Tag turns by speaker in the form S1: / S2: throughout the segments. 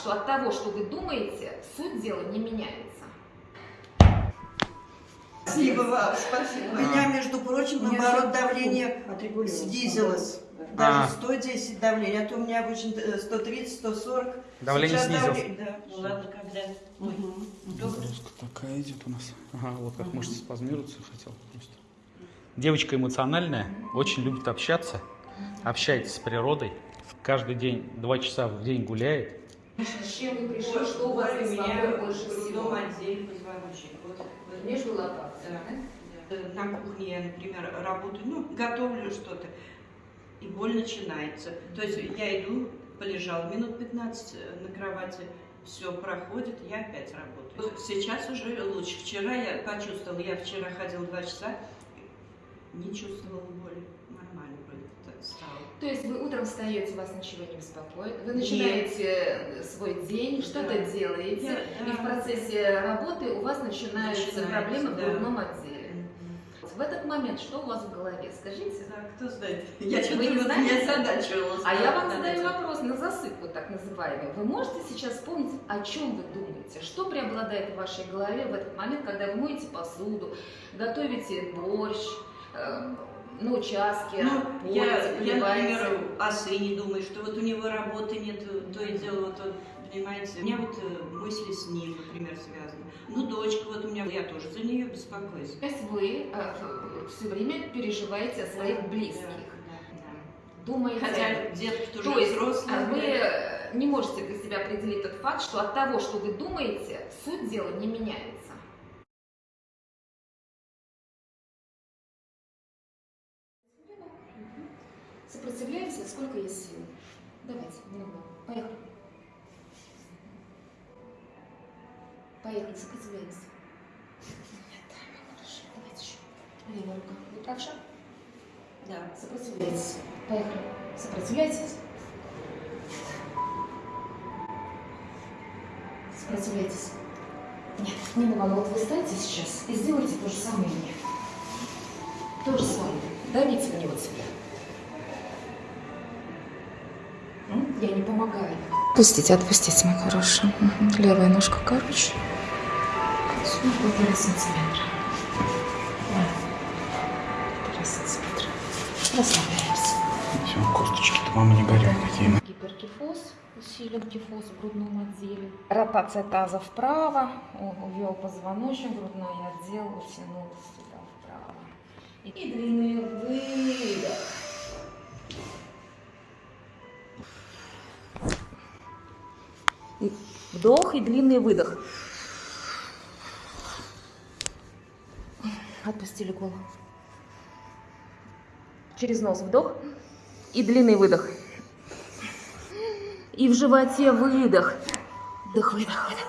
S1: что от того, что вы думаете, суть дела не меняется.
S2: Спасибо вам, спасибо. У меня, между прочим, наоборот, давление снизилось.
S3: А.
S2: Даже 110 давление, а то у меня обычно э, 130, 140.
S3: Давление
S2: Сейчас
S3: снизилось?
S2: давление- Да.
S4: Ну ладно, когда.
S3: Нагрузка такая идет у нас. Ага, вот как мышцы спазмируются, хотел просто. Девочка эмоциональная, очень любит общаться, общается с природой. Каждый день, два часа в день гуляет.
S1: С чем вы пришли, что у вас
S4: меня
S1: больше всего?
S4: отделе позвоночник. Вот, вот.
S1: Между лопатками,
S4: Да.
S1: да?
S4: Да. На кухне я, например, работаю, ну, готовлю что-то, и боль начинается. То есть я иду, полежал минут 15 на кровати, все проходит, я опять работаю. Сейчас уже лучше. Вчера я почувствовала, я вчера ходила два часа, не чувствовала боли.
S1: То есть вы утром встаете, вас ничего не беспокоит, вы начинаете свой день, что-то
S4: Да.
S1: делаете,
S4: Я-
S1: и в процессе работы у вас начинаются проблемы в
S4: да.
S1: грудном отделе. В этот момент что у вас в голове? Скажите.
S4: Да, кто знает. Я что-то
S1: не
S4: вот
S1: знаете?
S4: меня задачивала.
S1: А я вам задаю вопрос на засыпку, так называемый. Вы можете сейчас вспомнить, о чем вы думаете? Что преобладает в вашей голове в этот момент, когда вы моете посуду, готовите борщ, э, на участке,
S4: Ну, я,
S1: полите,
S4: я,
S1: поливаете?
S4: например, о сыне думаю, что вот у него работы нет, то и дело, вот, вот, понимаете, у меня вот э, мысли с ним, например, связаны. Ну, дочка, вот у меня, я тоже за нее беспокоюсь.
S1: То есть вы все время переживаете о своих близких,
S4: Да, да,
S1: думаете...
S4: да. Хотя детки тоже
S1: То есть
S4: взрослые.
S1: а, вы э, не можете для себя определить тот факт, что от того, что вы думаете, суть дела не меняется. Сопротивляемся, сколько есть сил. Давайте, немного. Поехали. Поехали, сопротивляемся. Давайте еще. Левая рука. Вы правша?
S4: Да.
S1: Сопротивляйтесь. Поехали. Сопротивляйтесь. Сопротивляйтесь. Нет, не надо. Вот вы встаньте сейчас и сделайте то же самое мне. То же самое. Давите в него себя. Я не помогаю. Отпустите, отпустите, мой хороший. Мгм. Левая ножка короче. Сюда полтора сантиметра. Да. Полтора сантиметра. Расслабляемся.
S3: Все, косточки-то, мама, не горят какие.
S1: Гиперкифоз, усилен кифоз в грудном отделе. Ротация таза вправо, увел позвоночник, грудной отдел утянулся сюда вправо. И длинный выдох. Вдох и длинный выдох. Отпустили голову. Через нос вдох и длинный выдох. И в животе выдох. Вдох, выдох, выдох.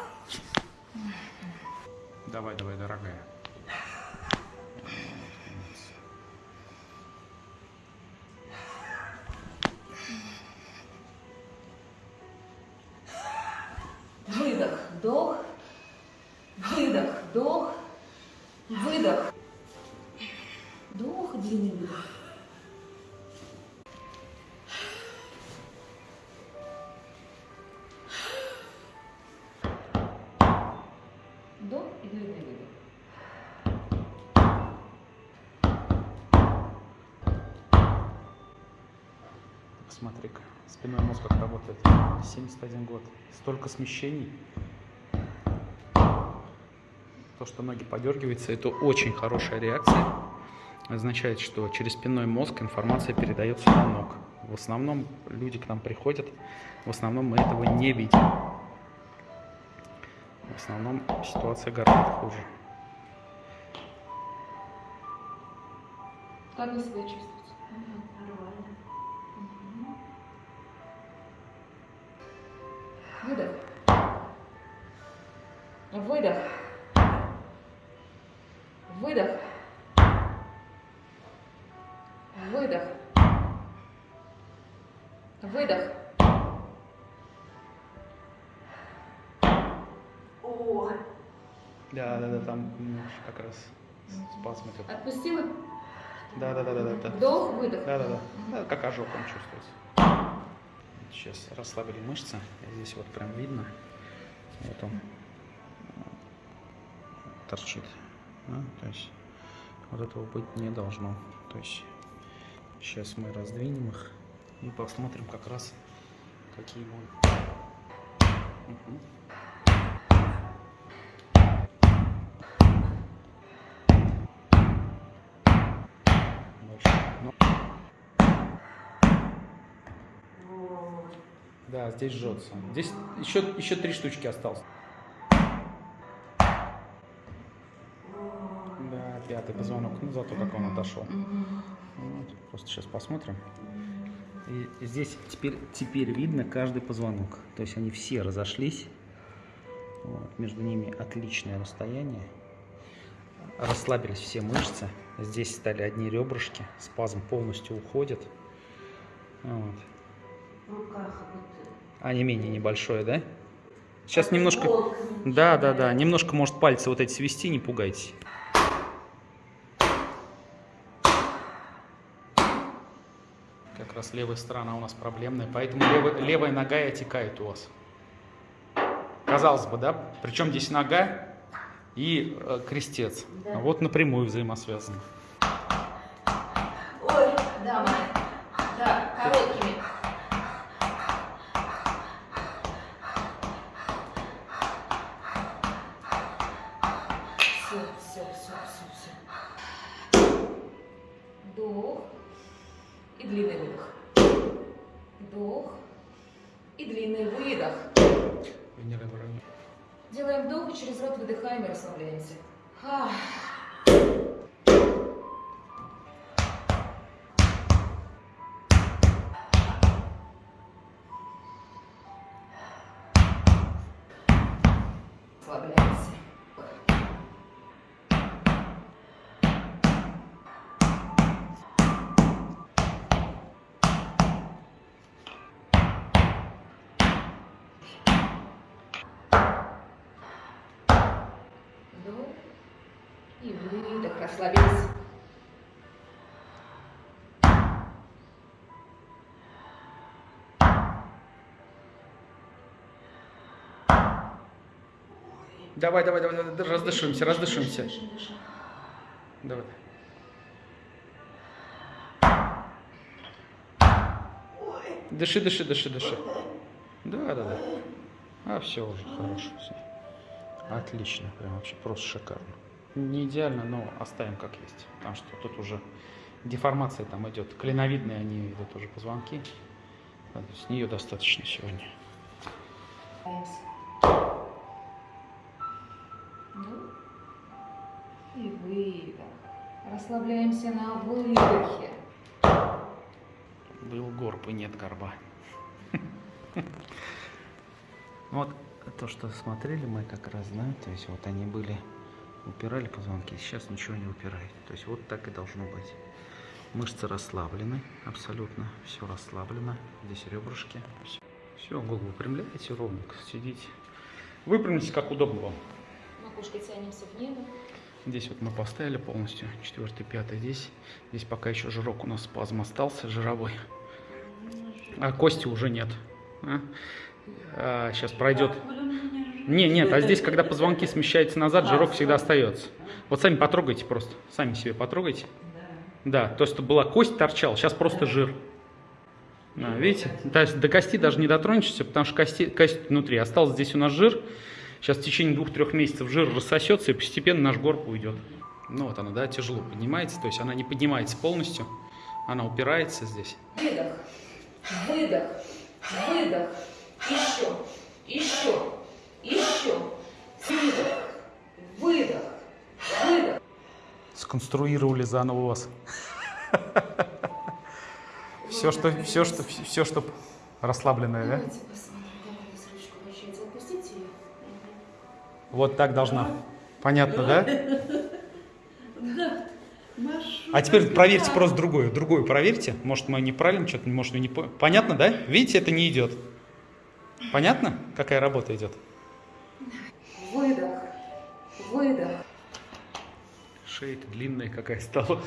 S3: Давай, давай, дорогая.
S1: Вдох, выдох, вдох, выдох. Вдох, длинный выдох. Вдох и длинный выдох.
S3: Смотри-ка, спинной мозг как работает. 71 год. Столько смещений. То, что ноги подергиваются, это очень хорошая реакция. Означает, что через спинной мозг информация передается на ног. В основном люди к нам приходят, в основном мы этого не видим. В основном ситуация гораздо хуже.
S1: Как вы себя чувствуете? Выдох. Выдох. Выдох. Выдох.
S4: О,
S3: Да, да, да, там как раз спазм идет.
S1: Отпустила?
S3: Да, да, да, да, да.
S1: Вдох, выдох.
S3: Да, да, да. да как ожог он чувствуется. сейчас расслабили мышцы. Здесь вот прям видно. Вот он торчит. да, То есть вот этого быть не должно. То есть сейчас мы раздвинем их и посмотрим как раз какие будут. Ну. Да, здесь жжется. Здесь еще, еще три штучки осталось. Пятый позвонок. Ну, зато как он отошел. Вот, просто сейчас посмотрим. И здесь теперь, теперь видно каждый позвонок. То есть они все разошлись. Вот, между ними отличное расстояние. Расслабились все мышцы. Здесь стали одни ребрышки. Спазм полностью уходит. Вот.
S2: В руках вот
S3: А не менее небольшое, да? Сейчас немножко... Да, да, да. Немножко, может, пальцы вот эти свести, не пугайтесь. Как раз левая сторона у нас проблемная, поэтому левая, левая нога и отекает у вас. Казалось бы, да? Причем здесь нога и э, крестец.
S2: Да.
S3: Вот напрямую взаимосвязаны.
S1: Длинный выдох. Вдох и длинный выдох. Делаем вдох и через рот выдыхаем и расслабляемся. Ах. Вдох и выдох. Расслабились.
S3: Давай, давай, давай, давай, раздышимся, раздышимся.
S1: Дышим, дышим.
S3: Давай. Дыши, дыши, дыши, дыши. Да, да, да. А, все уже хорошо. Все. Отлично, прям вообще просто шикарно. Не идеально, но оставим как есть. Потому что тут уже деформация там идет. Клиновидные они идут уже позвонки. Да, то есть С нее достаточно сегодня.
S1: Вдох и выдох. Расслабляемся на выдохе.
S3: Был горб и нет горба. Вот то, что смотрели мы как раз, да, то есть вот они были, упирали позвонки, сейчас ничего не упирает. То есть вот так и должно быть. Мышцы расслаблены, абсолютно все расслаблено. Здесь ребрышки. Все, голову выпрямляете ровненько, сидите. Выпрямитесь как удобно вам.
S1: Макушкой тянемся в небо.
S3: Здесь вот мы поставили полностью, четвертый, пятый здесь. Здесь пока еще жирок у нас спазм остался, жировой. А кости уже нет. Сейчас пройдет. Не, нет, а здесь, когда позвонки смещаются назад, жирок всегда остается. Вот сами потрогайте просто, сами себе потрогайте. Да, то, что была кость торчала, сейчас просто жир. Да, видите? Есть до кости даже не дотронешься, потому что кости, кость внутри. Остался здесь у нас жир. Сейчас в течение двух-трех месяцев жир рассосется, и постепенно наш горб уйдет. Ну вот она, да, тяжело поднимается, то есть она не поднимается полностью, она упирается здесь.
S1: Выдох, выдох, выдох. Еще, еще, еще. Выдох, выдох, выдох.
S3: Сконструировали заново вас. Все, что, все, что, все, что расслабленное, да? Вот так должна. Понятно, да?
S2: Да.
S3: А теперь проверьте просто другое. Другое проверьте. Может, мы неправильно что-то, может, мы не по- Понятно, да? Видите, это не идет. Понятно, какая работа идет?
S1: Выдох, выдох.
S3: Шея длинная какая стала.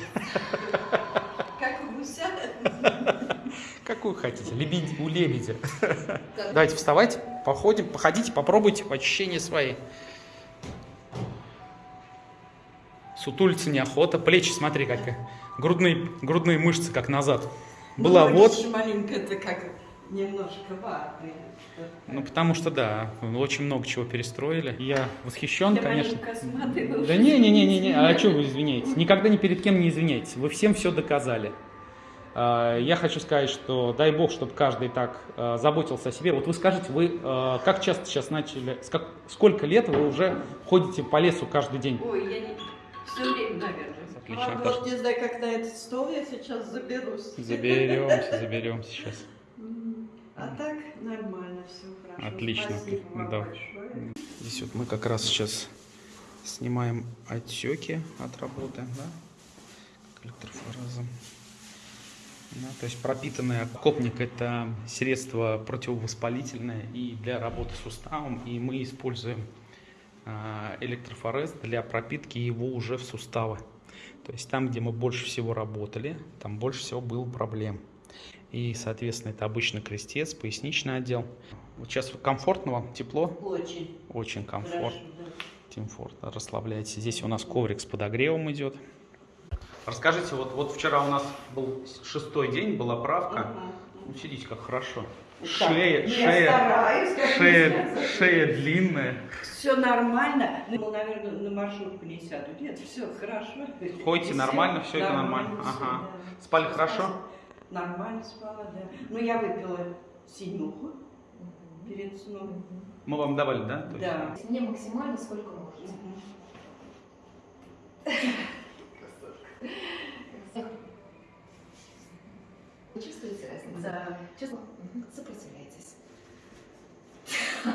S2: Как у гуся.
S3: Какую хотите? Лебедь, у лебедя. Давайте вставайте, походим, походите, попробуйте по ощущения свои. Сутулиться неохота. Плечи, смотри, как грудные, грудные мышцы, как назад. Была
S4: Ну,
S3: вот,
S4: маленько это как немножко ватный.
S3: ну потому что да, очень много чего перестроили. Я восхищен,
S4: Я
S3: конечно. Да не, не, не, не, не. А что вы извиняетесь? Никогда ни перед кем не извиняйтесь. Вы всем все доказали. А, Я хочу сказать, что дай бог, чтобы каждый так а, заботился о себе. Вот вы скажите, вы а, как часто сейчас начали, сколько лет вы уже ходите по лесу каждый день?
S4: Ой, я не... Все время, наверное.
S3: Отлично,
S4: Правда,
S3: Наташа.
S4: вот не знаю, как на этот стол я сейчас заберусь.
S3: Заберемся, заберемся сейчас.
S4: А так нормально, все хорошо.
S3: Отлично.
S4: Спасибо вам
S3: Да.
S4: большое.
S3: Здесь вот мы как раз сейчас снимаем отеки от работы, да, как электрофорезом. Да, то есть пропитанный окопник – это средство противовоспалительное и для работы с суставом, и мы используем а, электрофорез для пропитки его уже в суставы. То есть там, где мы больше всего работали, там больше всего было проблем. И, соответственно, это обычно крестец, поясничный отдел. Вот сейчас комфортно вам, тепло?
S4: Очень
S3: Очень комфортно.
S4: хорошо. да.
S3: Комфорт, расслабляйтесь. Здесь у нас коврик с подогревом идет. Расскажите, вот, вот вчера у нас был шестой день, была правка.
S4: Ага.
S3: Ну, сидите, как хорошо.
S4: Так,
S3: Шея,
S4: я
S3: шея,
S4: стараюсь,
S3: шея, шея длинная.
S4: Все нормально. Ну, наверное, на маршрутку не сяду. Нет, все хорошо.
S3: Ходите нормально, всё это
S4: нормально,
S3: нормально.
S4: всё,
S3: Ага.
S4: да.
S3: Спали
S4: Всё,
S3: хорошо?
S4: спасибо. Нормально спала, да. Ну, я выпила синюху перед сном.
S3: Мы вам давали, да? То есть-
S4: Да.
S1: Мне максимально сколько можете. Вы чувствуете разницу?
S4: Да.
S1: Чувствую? Сопротивляйтесь. Ну,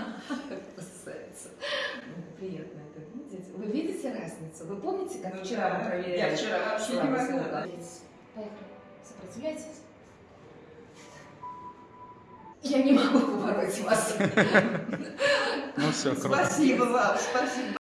S1: Приятно это видеть. Вы видите разницу? Вы помните, как
S4: Ну
S1: вчера
S4: да.
S1: мы проверяли?
S4: Я вчера вообще не могла.
S1: Поехали. Сопротивляйтесь. Я не могу побороть вас.
S3: Ну все, круто.
S4: Спасибо вам, спасибо.